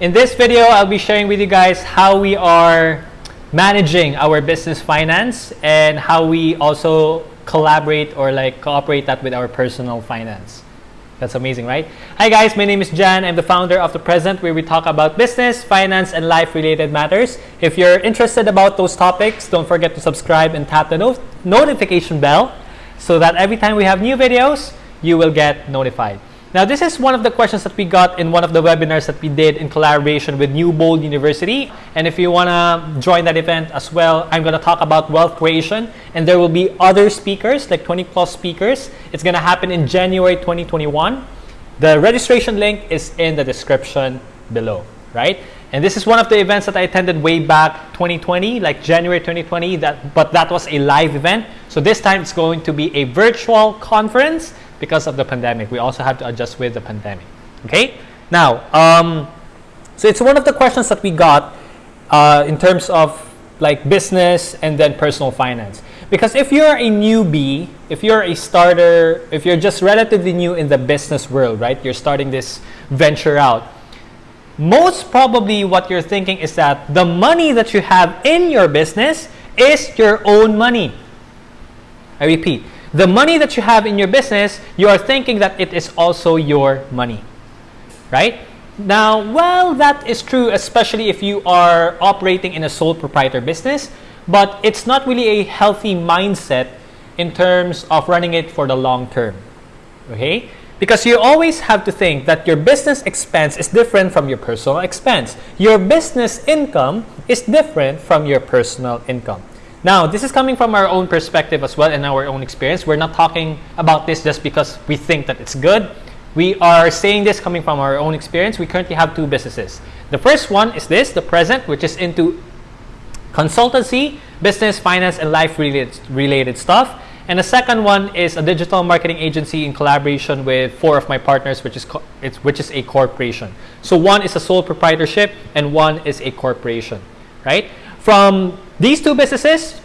In this video, I'll be sharing with you guys how we are managing our business finance and how we also collaborate or like cooperate that with our personal finance. That's amazing, right? Hi guys, my name is Jan. I'm the founder of The Present where we talk about business, finance, and life-related matters. If you're interested about those topics, don't forget to subscribe and tap the no notification bell so that every time we have new videos, you will get notified. Now, this is one of the questions that we got in one of the webinars that we did in collaboration with New Bold University. And if you want to join that event as well, I'm going to talk about wealth creation. And there will be other speakers, like 20 plus speakers. It's going to happen in January 2021. The registration link is in the description below, right? And this is one of the events that I attended way back 2020, like January 2020, that, but that was a live event. So this time it's going to be a virtual conference because of the pandemic. We also have to adjust with the pandemic. Okay. Now, um, so it's one of the questions that we got uh, in terms of like business and then personal finance. Because if you're a newbie, if you're a starter, if you're just relatively new in the business world, right? You're starting this venture out. Most probably what you're thinking is that the money that you have in your business is your own money. I repeat, the money that you have in your business, you are thinking that it is also your money, right? Now, well, that is true, especially if you are operating in a sole proprietor business, but it's not really a healthy mindset in terms of running it for the long term, okay? Because you always have to think that your business expense is different from your personal expense. Your business income is different from your personal income. Now, this is coming from our own perspective as well and our own experience. We're not talking about this just because we think that it's good. We are saying this coming from our own experience. We currently have two businesses. The first one is this, the present, which is into consultancy, business, finance, and life related, related stuff. And the second one is a digital marketing agency in collaboration with four of my partners, which is which is a corporation. So one is a sole proprietorship and one is a corporation, right? From these two businesses,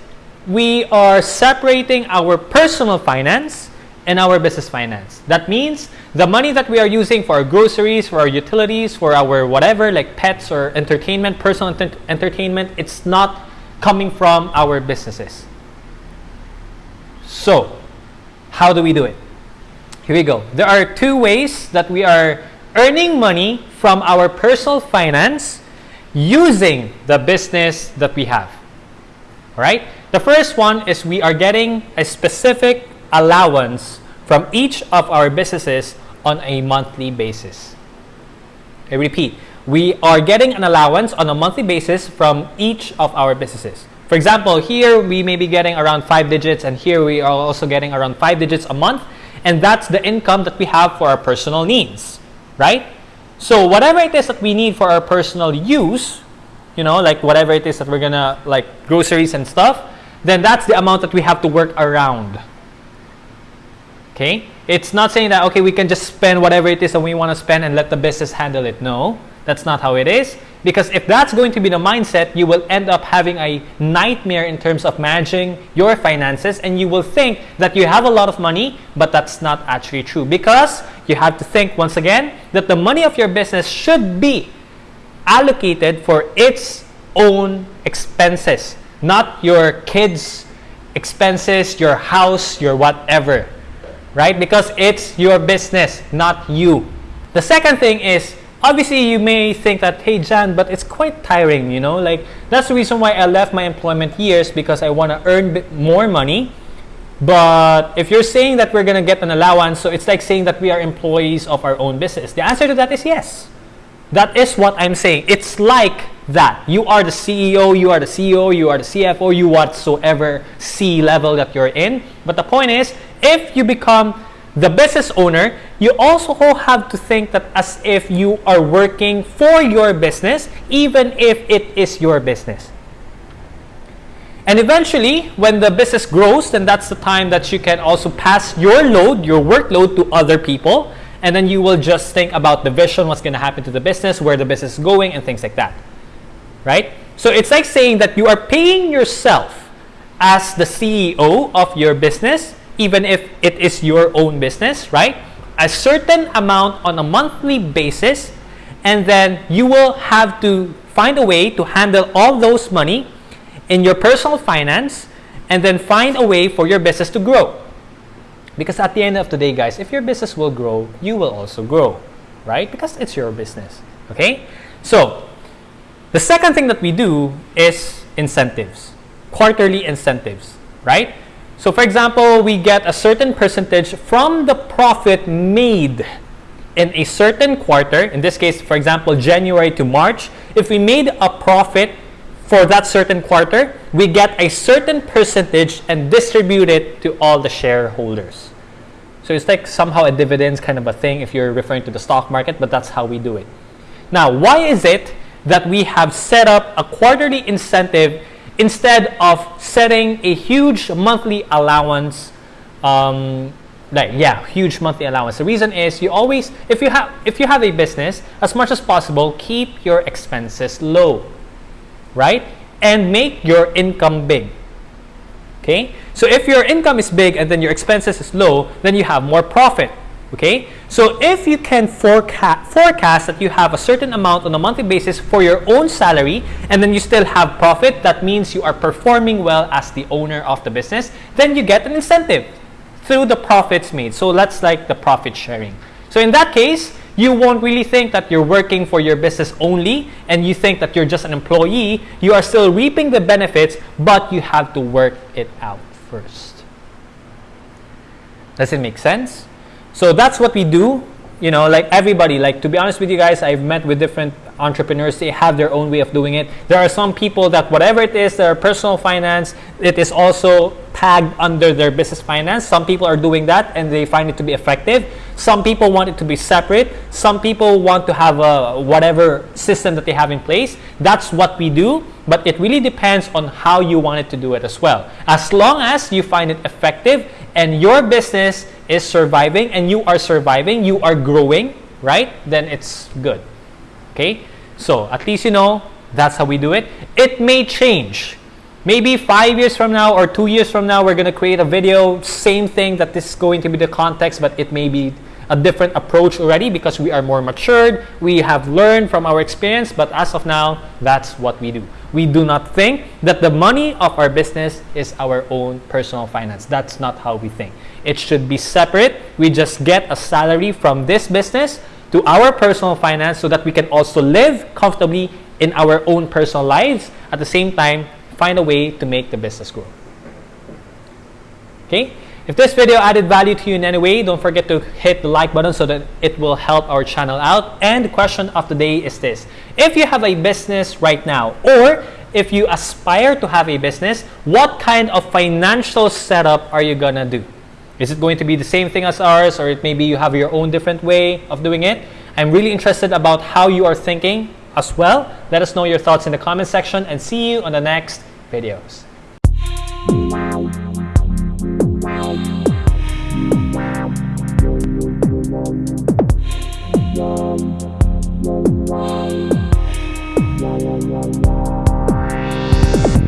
we are separating our personal finance and our business finance. That means the money that we are using for our groceries, for our utilities, for our whatever, like pets or entertainment, personal ent entertainment, it's not coming from our businesses. So, how do we do it? Here we go. There are two ways that we are earning money from our personal finance using the business that we have. All right? The first one is we are getting a specific allowance from each of our businesses on a monthly basis. I repeat, we are getting an allowance on a monthly basis from each of our businesses. For example, here we may be getting around five digits and here we are also getting around five digits a month and that's the income that we have for our personal needs, right? So whatever it is that we need for our personal use, you know, like whatever it is that we're gonna, like groceries and stuff, then that's the amount that we have to work around. Okay? It's not saying that, okay, we can just spend whatever it is that we want to spend and let the business handle it. No, that's not how it is. Because if that's going to be the mindset, you will end up having a nightmare in terms of managing your finances and you will think that you have a lot of money, but that's not actually true. Because you have to think once again that the money of your business should be allocated for its own expenses, not your kids' expenses, your house, your whatever, right? Because it's your business, not you. The second thing is, obviously you may think that, hey Jan, but it's quite tiring, you know? Like, that's the reason why I left my employment years because I want to earn more money. But if you're saying that we're going to get an allowance, so it's like saying that we are employees of our own business. The answer to that is yes. That is what I'm saying. It's like that. You are the CEO, you are the CEO, you are the CFO, you whatsoever C level that you're in. But the point is, if you become the business owner, you also have to think that as if you are working for your business, even if it is your business. And eventually, when the business grows, then that's the time that you can also pass your load, your workload to other people and then you will just think about the vision, what's going to happen to the business, where the business is going, and things like that. Right? So it's like saying that you are paying yourself as the CEO of your business, even if it is your own business, right? A certain amount on a monthly basis, and then you will have to find a way to handle all those money in your personal finance and then find a way for your business to grow. Because at the end of the day, guys, if your business will grow, you will also grow, right? Because it's your business, okay? So, the second thing that we do is incentives, quarterly incentives, right? So, for example, we get a certain percentage from the profit made in a certain quarter. In this case, for example, January to March. If we made a profit for that certain quarter, we get a certain percentage and distribute it to all the shareholders. So it's like somehow a dividends kind of a thing if you're referring to the stock market, but that's how we do it. Now, why is it that we have set up a quarterly incentive instead of setting a huge monthly allowance um, like yeah huge monthly allowance the reason is you always if you have if you have a business as much as possible keep your expenses low right? And make your income big. Okay? So if your income is big and then your expenses is low, then you have more profit. Okay? So if you can forecast, forecast that you have a certain amount on a monthly basis for your own salary and then you still have profit, that means you are performing well as the owner of the business, then you get an incentive through the profits made. So that's like the profit sharing. So in that case, you won't really think that you're working for your business only and you think that you're just an employee. You are still reaping the benefits, but you have to work it out first. Does it make sense? So that's what we do. You know, like everybody, like to be honest with you guys, I've met with different entrepreneurs they have their own way of doing it. There are some people that whatever it is their personal finance it is also tagged under their business finance. Some people are doing that and they find it to be effective. Some people want it to be separate. Some people want to have a whatever system that they have in place. That's what we do but it really depends on how you want it to do it as well. As long as you find it effective and your business is surviving and you are surviving you are growing right then it's good Okay? So, at least you know, that's how we do it. It may change. Maybe five years from now or two years from now, we're going to create a video, same thing that this is going to be the context, but it may be a different approach already because we are more matured. We have learned from our experience, but as of now, that's what we do. We do not think that the money of our business is our own personal finance. That's not how we think. It should be separate. We just get a salary from this business to our personal finance so that we can also live comfortably in our own personal lives at the same time find a way to make the business grow. Okay? If this video added value to you in any way don't forget to hit the like button so that it will help our channel out. And the question of the day is this. If you have a business right now or if you aspire to have a business what kind of financial setup are you gonna do is it going to be the same thing as ours or it maybe you have your own different way of doing it? I'm really interested about how you are thinking as well. Let us know your thoughts in the comment section and see you on the next videos.